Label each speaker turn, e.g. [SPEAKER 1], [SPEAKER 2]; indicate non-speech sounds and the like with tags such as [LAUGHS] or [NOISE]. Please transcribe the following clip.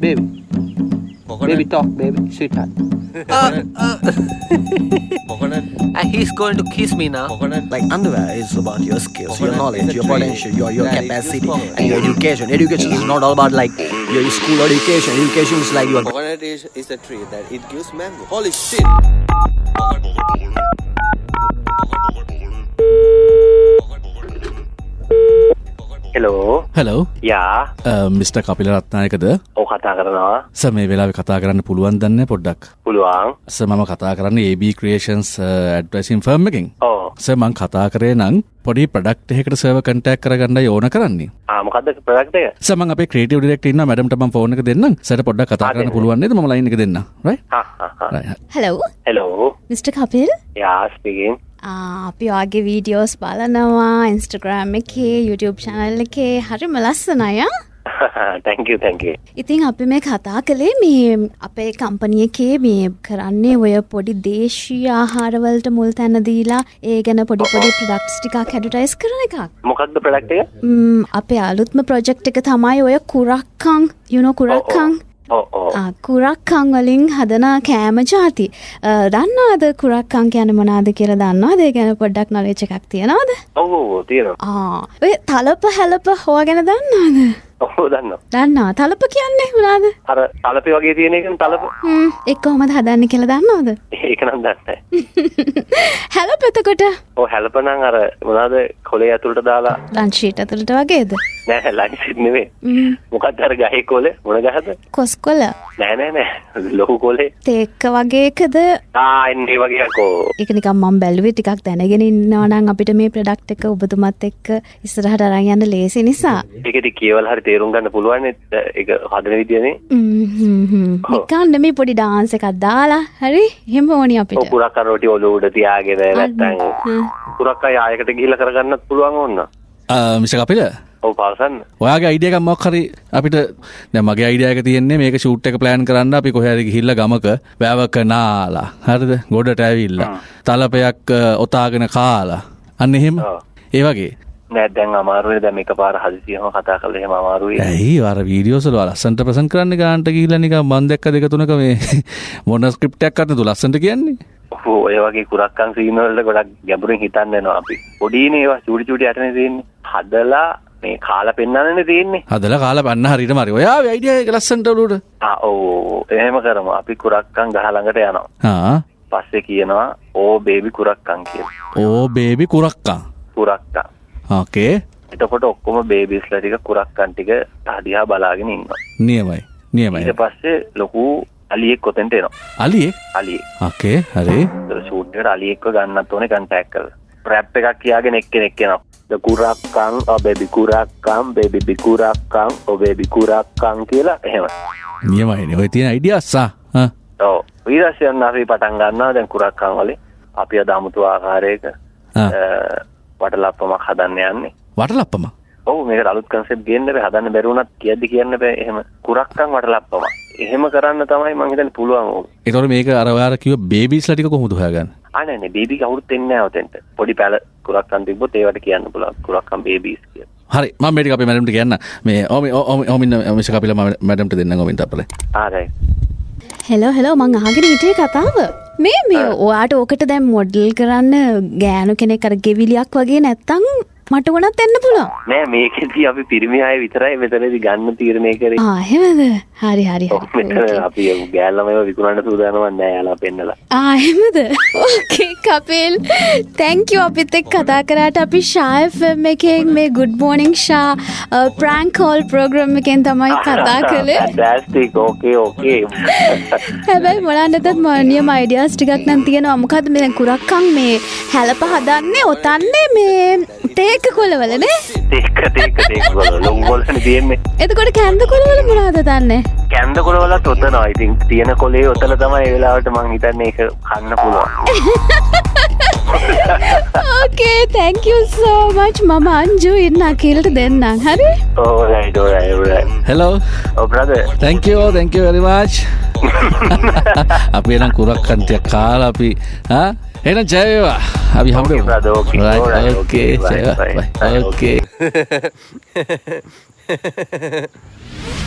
[SPEAKER 1] baby. Baby, talk, baby, sweetheart. Uh, uh. [LAUGHS]
[SPEAKER 2] Coconut.
[SPEAKER 1] And he's going to kiss me now.
[SPEAKER 2] Coconut.
[SPEAKER 3] Like underwear is about your skills, your knowledge, your potential, your your
[SPEAKER 2] That is
[SPEAKER 3] capacity, and your education. Education is not all about like your school education. Education is like your
[SPEAKER 2] Coconut is, is a tree that it gives mango. Holy shit!
[SPEAKER 4] Hello
[SPEAKER 5] hello
[SPEAKER 4] යා
[SPEAKER 5] mister Kapila රත්නායකද
[SPEAKER 4] ඕ කතා කරනවා
[SPEAKER 5] ස මේ වෙලා කතා කරන්න පුළුවන් දන්න පොඩ්ඩක්.
[SPEAKER 4] පුළුවන්.
[SPEAKER 5] ස මම කතා කරන්න AB ක්‍රේෂන්ස් ඇඩ්වසින් ෆර්ම් එකින්.
[SPEAKER 4] ඕ
[SPEAKER 5] ස මං කතා කරේ නං පොඩි ප්‍රඩක්් එකට සව කටක් කරගන්න ඕන කරන්නේ.
[SPEAKER 4] ආමකක්ද ප්‍රක්ටය
[SPEAKER 5] සම අප ක්‍රේට ඩෙක්ටන්න මැඩමට ම ෆෝන දෙන්න සට පොඩ්ඩ කතා කරන්න පුළුවන් ම ලයික දෙන්න
[SPEAKER 6] හලෝ
[SPEAKER 4] හෙලෝ
[SPEAKER 6] මිට කපිල්
[SPEAKER 4] යාස්පිගෙන්
[SPEAKER 6] අපි වගේ වීඩියෝස් බලනවා ඉන්ස්ටග්‍රෑම් එකේ YouTube චැනල් එකේ. හරිම ලස්සනය
[SPEAKER 4] තැංකව තැංකේ
[SPEAKER 6] ඉතින් අපි මේ කතා කළේ මේ අපේ කම්පනිය එකේ මේ කරන්නේ ඔය පොඩි දේශී ආහාරවලට මුල් තැන දීලා ඒ ගැන පොඩි පොඩි ප්‍රඩක්ස් ටිකක් හැඩටයිස් කරන එකක්.
[SPEAKER 4] මොකක්ද ප්‍රඩක්ටය
[SPEAKER 6] ම්, අපේ අලුත්ම ප්‍රොජෙක්් එක තමයි ඔය කුරක්කං යුනෝ කුරක්කං කුරක්කං වලින් හදන කෑම ජාති. දන්නවාද කුරක්කං කියන මොනාද කියලා දන්නවා ඒ ගැන පොඩ්ඩක් නොලේච එකක් තියෙනවාද?
[SPEAKER 4] ඔවෝ තියෙනවා.
[SPEAKER 6] ඔය තලප හැලප හෝ ගැන දන්නවාද?
[SPEAKER 4] ඔහෝ දන්න
[SPEAKER 6] දන්නවා. තලප කියන්නේ වනාද
[SPEAKER 4] අර තලපි වගේ තියෙන එක තලප.
[SPEAKER 6] එක් කොහොමද හදන්න කියලා දන්නවාද?
[SPEAKER 4] ඒක නම් දන්න [LAUGHS]
[SPEAKER 6] හැලප එතකොට?
[SPEAKER 4] ඕ හැලපනං අර මොනාද කොලේ ඇතුළට දාලා.
[SPEAKER 6] ලංශීට ඇතුළට වගේද
[SPEAKER 4] නෑ ලයිසිත්නෙවේ
[SPEAKER 6] ම්,
[SPEAKER 4] මොකත් අර ගහේ කොල මොන ගහද?
[SPEAKER 6] කොස්කොල
[SPEAKER 4] නෑනෑ නෑ ලොහු කොලේ
[SPEAKER 6] තේක්ක වගේකද?
[SPEAKER 4] ආන්නේ වගේකෝ
[SPEAKER 6] එක නිකම් මම් බැලුවේ ටිකක් දැනගෙන ඉන්නවනම් අපිට මේ ප්‍රඩක්් එක ඔබතුමත් එක්ක ඉස්සරහට අරන් යන්න ලේසි නිසා.
[SPEAKER 4] ඒකෙති කියවල් හරි තේරුම් ගන්න පුළුවන් එක හදන විදියනේ.
[SPEAKER 6] නිකන්න මේ පොඩි ඩාන්ස එකක් දාලා හරි හෙම ඕනි අපිට.
[SPEAKER 4] පුරක් රෝටි ඔලු උඩ තියාගෙන නැත්තං පුරක් ආයකට ගිහිල්ල කරගන්නත් පුළුවන් ඔන්න
[SPEAKER 5] මිස කපිල
[SPEAKER 4] ඔව් පාසන්න.
[SPEAKER 5] ඔයාගේ අයිඩියක මොක්හරි අපිට දැ මගේ අයිඩියක තියන්නේ මේක ෂූට් එක ප්ලෑන් කරන්න අපි කොහැරි හිල්ල ගමක වැෑවක නාලා. හරිද? ගොඩට ඇවිල්ල. තලපයක් ඔතාගෙන කාලා. අන්න එහෙම? ඒ වගේ?
[SPEAKER 4] නැදැන් අමාරුවේ දැම එක පාර හදිසියම කතා කළ හෙම අමාරුවේ
[SPEAKER 5] ඇයි? වර වීඩියෝසල ලස්සන්ට ප්‍රසන් කරන්න ගාන්ට කියලනික මන්දක්ක දෙක තුනක මේ [LAUGHS] මොන ස්ක්‍රප්ටයක් අන්න තු ලස්සට කියන්නේ?
[SPEAKER 4] ඔහු ඔය වගේ කුරක්කන් සීනවලට ගොඩක් ගැඹුරින් හිතන්නවා අපි. පොඩීන ඒවා චුටි චුටි අටන තියන්නේ. හදලා මේ කාල පෙන්න්නන තියෙන්නේ.
[SPEAKER 5] හදල කාල පන්න හරිට මරි ඔයා අයිඩිය ලස්සන්ටලුට
[SPEAKER 4] ඕ එහෙම කරම. අපි කුරක්කන් ගහළඟට යනවා. පස්සෙ කියනවා ඕ බේබි කුරක්කන් කිය
[SPEAKER 5] ඕ බේබි කුරක්කා
[SPEAKER 4] කුරක්කා
[SPEAKER 5] ඕකේ
[SPEAKER 4] එතකොට ඔක්කොම බේබිස්ල ටික කුරක්කන් ටික තහදිහා බලාගෙන ඉන්න
[SPEAKER 5] නියමයි. නියමයි.
[SPEAKER 4] ඊට පස්සේ ලොකු අලියෙක් කොතෙන්ට එනවා.
[SPEAKER 5] අලියෙක්
[SPEAKER 4] අලිය.
[SPEAKER 5] ඕකේ හරි.
[SPEAKER 4] සූට්ට අලියෙක්ව ගන්නත් ඕන කන්ටැක් කල ප්‍රැප් එකක් කියාගෙන එක්කෙනෙක් කෙනවා කුරක්කං ඔබෙබි කුරක්කම් බෙබි බිකුරක්කං ඔබේ බිකුරක්කං කියලා එහෙම.
[SPEAKER 5] නියමයින ඔය තියෙන අයිඩියස්සා
[SPEAKER 4] ඕ වීරස්යන්න අපි පටන් ගන්නවා දැන් කුරක්කං වලින්. අපි අද අමුතු ආකාරයක වටලප්පමක් හදන්න යන්නේ.
[SPEAKER 5] වටලප්පම
[SPEAKER 4] ඔහු මේක අලුත් කන්සෙප් ගේන්න බෑ හදන්න බැරුණත් කියද්දි කියන්න බෑ එහෙම කුරක්කන් වටලප්පම. එහෙම කරන්න තමයි මං හිතන්නේ පුළුවන් ඕක
[SPEAKER 5] එතකොට මේක අර ඔයාලා කිව්ව බේබීස් ලා ටික කොහොමද හොයාගන්නේ.
[SPEAKER 4] අනේ නේ බේබි කවුරුත් එන්නේ නැහැ ඔතෙන්ට. පොඩි පැල කුරක්කන් තිබ්බොත් ඒවට කියන්න පුළුවන් කුරක්කන් බේබීස් කියලා.
[SPEAKER 5] හරි මම මේක අපේ මැඩම්ට කියන්න. මේ ඔම ඔමින්න මිස කපිල මැඩම්ට දෙන්න ගොමින් අපල
[SPEAKER 4] ආරයි
[SPEAKER 6] හෙලෝ හෙලෝ මං අහගෙන හිටියේ කතාව. මේ මේ ඔයාට ඕකට දැම් මොඩල් කරන්න ගෑනු කෙනෙ කර ගෙවිලියක් වගේ නැත්තං මට ගොනත් එන්න පුළුවන්.
[SPEAKER 4] නෑ මේකෙදී අපි පිරිමි අය විතරයි මෙතනදී ගන්න තීරණය කරේ.
[SPEAKER 6] ආහෙමද හරි හරි
[SPEAKER 4] අපි ගෑල්ලම විකුණන්න සූදානම්වත් නෑ යාලා පෙන්නලා.
[SPEAKER 6] ආහෙමද ඕකේ කපිල්. තැංකව අපිත් එක් කතා කරට. අපි ශායෆම් එකෙන් මේ ගුඩ් මෝනිං ශා ප්‍රංක් කෝල් ප්‍රෝග්‍රම් එකෙන් තමයි කතා කළේ.
[SPEAKER 4] ෆැන්ටස්ටික් ඕකේ ඕකේ
[SPEAKER 6] හැබැයි මොලන්නතත් මනියම අයිඩියස් ටිකක් නම් තියෙනවා. මොකද මේ කුරක්කං මේ හැලප හදන්නේ ඔතන්නේ මේ තේක කොලවලනේ එතකොට කැන්ද කොලවල මොනාද දන්නේ?
[SPEAKER 4] කැන්ද කොලවලත් ඔතනවා. ඉතින් තියෙන කොලේ ඔතන තමයි වෙලාවට මං හිතන්නේ ඒක කන්න පුළුවන් [LAUGHS]
[SPEAKER 6] ඕකේ තැංකෝ සෝමච් මම අංජු ඉන්න අකිල්ට දෙන්නම් හරි
[SPEAKER 5] හෙලෝ තැංකෝ තැංකෝ වෙරිමාච් අපි එනම් කුරක් කන්තියක් කාල අපි එන ජයවා අපි හම ඕකේ
[SPEAKER 4] okay, bye, bye, bye, okay.
[SPEAKER 5] ඕකේ [LAUGHS]